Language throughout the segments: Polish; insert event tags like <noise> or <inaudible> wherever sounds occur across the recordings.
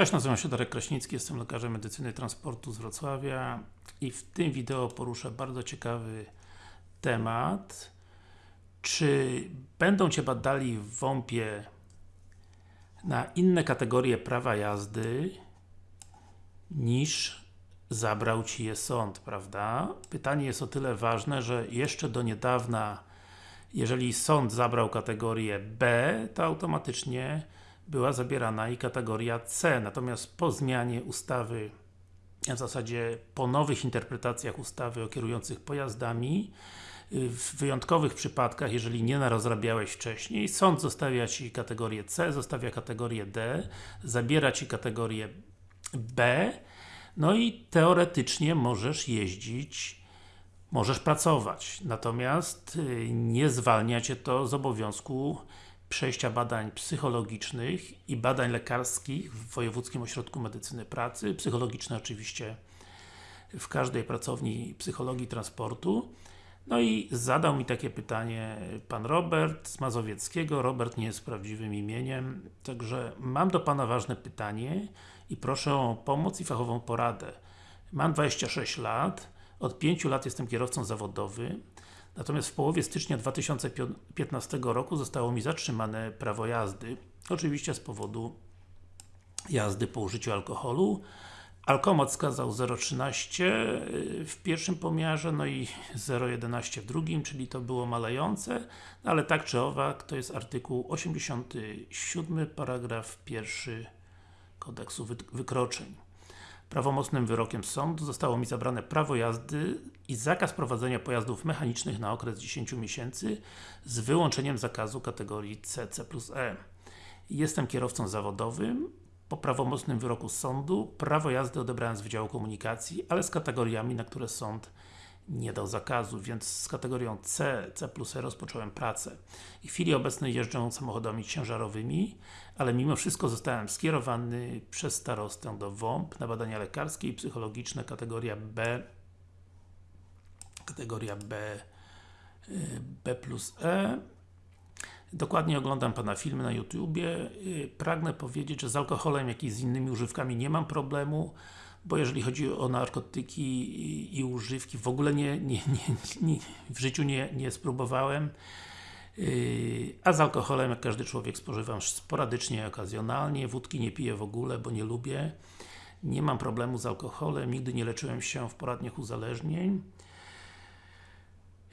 Cześć, nazywam się Darek Kraśnicki, jestem lekarzem medycyny transportu z Wrocławia i w tym wideo poruszę bardzo ciekawy temat czy będą Cię badali w WOMP-ie na inne kategorie prawa jazdy niż zabrał Ci je sąd, prawda? Pytanie jest o tyle ważne, że jeszcze do niedawna jeżeli sąd zabrał kategorię B, to automatycznie była zabierana i kategoria C. Natomiast po zmianie ustawy, w zasadzie po nowych interpretacjach ustawy o kierujących pojazdami, w wyjątkowych przypadkach, jeżeli nie narozrabiałeś wcześniej, sąd zostawia Ci kategorię C, zostawia kategorię D, zabiera Ci kategorię B, no i teoretycznie możesz jeździć możesz pracować, natomiast y, nie zwalnia Cię to z obowiązku przejścia badań psychologicznych i badań lekarskich w Wojewódzkim Ośrodku Medycyny Pracy, psychologiczne oczywiście w każdej pracowni psychologii transportu. No i zadał mi takie pytanie Pan Robert z Mazowieckiego. Robert nie jest prawdziwym imieniem, także mam do Pana ważne pytanie i proszę o pomoc i fachową poradę. Mam 26 lat, od 5 lat jestem kierowcą zawodowym, natomiast w połowie stycznia 2015 roku zostało mi zatrzymane prawo jazdy, oczywiście z powodu jazdy po użyciu alkoholu. Alkomat skazał 0,13 y, w pierwszym pomiarze, no i 0,11 w drugim, czyli to było malejące, no ale tak czy owak, to jest artykuł 87, paragraf 1 kodeksu wykroczeń. Prawomocnym wyrokiem sądu zostało mi zabrane prawo jazdy i zakaz prowadzenia pojazdów mechanicznych na okres 10 miesięcy z wyłączeniem zakazu kategorii CC plus E. Jestem kierowcą zawodowym, po prawomocnym wyroku sądu prawo jazdy odebrałem z Wydziału Komunikacji, ale z kategoriami, na które sąd nie dał zakazu, więc z kategorią C, C plus E rozpocząłem pracę. W chwili obecnej jeżdżę samochodami ciężarowymi, ale mimo wszystko zostałem skierowany przez starostę do WOMP na badania lekarskie i psychologiczne kategoria B kategoria B y, B plus E Dokładnie oglądam Pana filmy na YouTubie. Y, pragnę powiedzieć, że z alkoholem, jak i z innymi używkami nie mam problemu, bo jeżeli chodzi o narkotyki i, używki, w ogóle nie, nie, nie, w życiu nie, spróbowałem. Y, a z alkoholem, jak każdy człowiek, spożywam sporadycznie, okazjonalnie. Wódki nie piję w ogóle, bo nie lubię. Nie mam problemu z alkoholem, nigdy nie leczyłem się w poradniach uzależnień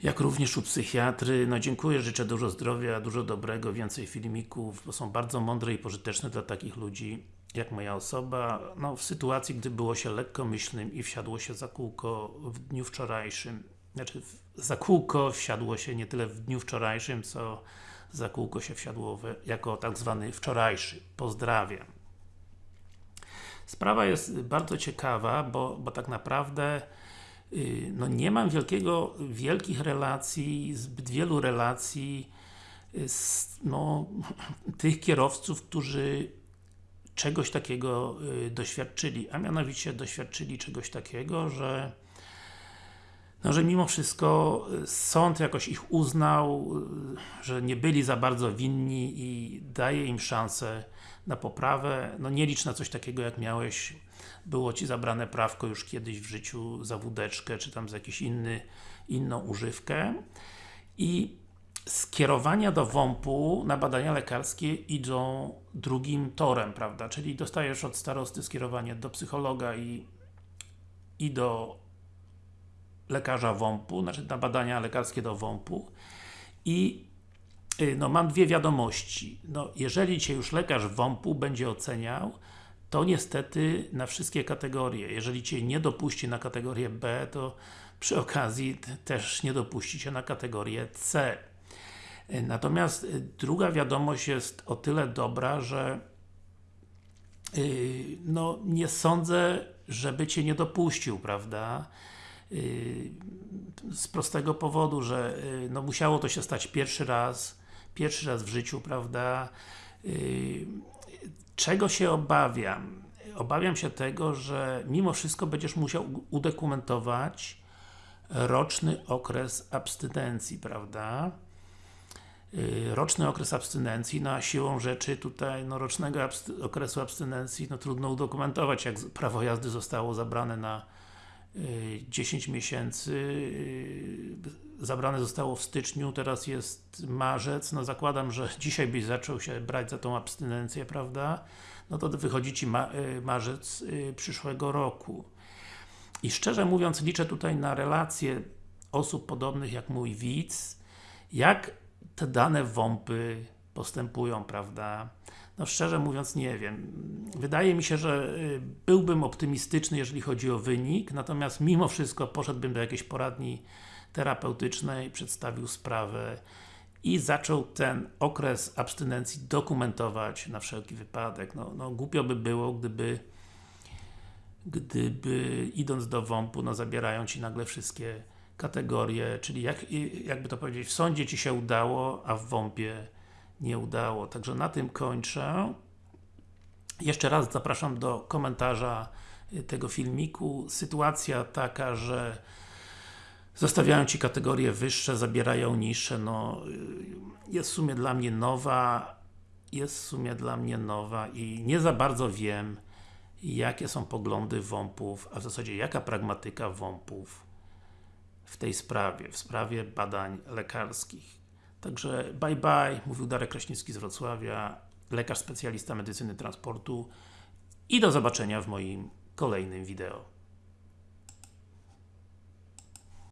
jak również u psychiatry. No dziękuję, życzę dużo zdrowia, dużo dobrego, więcej filmików, bo są bardzo mądre i pożyteczne dla takich ludzi jak moja osoba. No w sytuacji, gdy było się lekkomyślnym i wsiadło się za kółko w dniu wczorajszym, znaczy za kółko wsiadło się nie tyle w dniu wczorajszym, co za kółko się wsiadło jako tak zwany wczorajszy. Pozdrawiam. Sprawa jest bardzo ciekawa, bo, bo tak naprawdę Y, no nie mam wielkiego, wielkich relacji, zbyt wielu relacji z no, <laughs> tych kierowców, którzy czegoś takiego y, doświadczyli, a mianowicie doświadczyli czegoś takiego, że no, że mimo wszystko sąd jakoś ich uznał, że nie byli za bardzo winni i daje im szansę na poprawę. No nie licz na coś takiego jak miałeś było Ci zabrane prawko już kiedyś w życiu za wódeczkę, czy tam za jakiś inny, inną używkę i skierowania do WOMP-u na badania lekarskie idą drugim torem, prawda? Czyli dostajesz od starosty skierowanie do psychologa i, i do lekarza WOMP-u, znaczy na badania lekarskie do WOMP-u i y, no, mam dwie wiadomości. No, jeżeli Cię już lekarz WOMP-u będzie oceniał, to niestety na wszystkie kategorie. Jeżeli Cię nie dopuści na kategorię B, to przy okazji też nie dopuści Cię na kategorię C. Natomiast y, druga wiadomość jest o tyle dobra, że yy, no, nie sądzę, żeby Cię nie dopuścił, prawda? Yy, z prostego powodu, że no, musiało to się stać pierwszy raz, pierwszy raz w życiu, prawda? Y, Czego się obawiam? Obawiam się tego, że mimo wszystko będziesz musiał udokumentować roczny okres abstynencji, prawda? Y, roczny okres abstynencji, no a siłą rzeczy tutaj no, rocznego okresu abstynencji no, trudno udokumentować, jak prawo jazdy zostało zabrane na y, 10 miesięcy, y, zabrane zostało w styczniu, teraz jest marzec, no zakładam, że <laughs> dzisiaj byś zaczął się brać za tą abstynencję, prawda? No to wychodzi Ci ma y, marzec y, przyszłego roku. I szczerze mówiąc, liczę tutaj na relacje osób podobnych jak mój widz, jak te dane WOMPy postępują, prawda? No szczerze mówiąc nie wiem. Wydaje mi się, że y, byłbym optymistyczny, jeżeli chodzi o wynik, natomiast mimo wszystko poszedłbym do jakiejś poradni terapeutycznej, przedstawił sprawę i zaczął ten okres abstynencji dokumentować na wszelki wypadek. No, no głupio by było, gdyby gdyby idąc do WOMP-u, no zabierają Ci nagle wszystkie kategorie, czyli jak, jakby to powiedzieć, w sądzie Ci się udało, a w WOMP-ie nie udało. Także na tym kończę. Jeszcze raz zapraszam do komentarza tego filmiku. Sytuacja taka, że zostawiają Ci kategorie wyższe, zabierają niższe, no jest w sumie dla mnie nowa, jest w sumie dla mnie nowa i nie za bardzo wiem, jakie są poglądy WOMP-ów, a w zasadzie jaka pragmatyka WOMP-ów w tej sprawie, w sprawie badań lekarskich. Także bye bye, mówił Darek Kraśnicki z Wrocławia, lekarz specjalista medycyny transportu i do zobaczenia w moim kolejnym wideo.